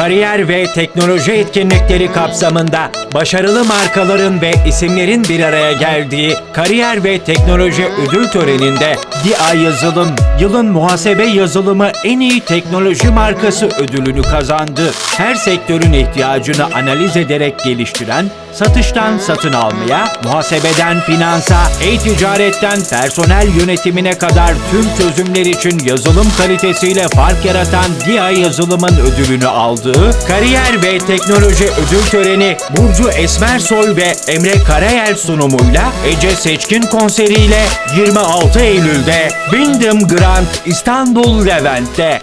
kariyer ve teknoloji etkinlikleri kapsamında başarılı markaların ve isimlerin bir araya geldiği kariyer ve teknoloji ödül töreninde DİA Yazılım yılın muhasebe yazılımı en iyi teknoloji markası ödülünü kazandı. Her sektörün ihtiyacını analiz ederek geliştiren, satıştan satın almaya, muhasebeden finansa, e-ticaretten personel yönetimine kadar tüm çözümler için yazılım kalitesiyle fark yaratan DİA Yazılım'ın ödülünü aldığı Kariyer ve Teknoloji Ödül Töreni Burcu Esmersoy ve Emre Karayel sunumuyla Ece Seçkin konseriyle 26 Eylül'de Bindem Grand İstanbul Levent'te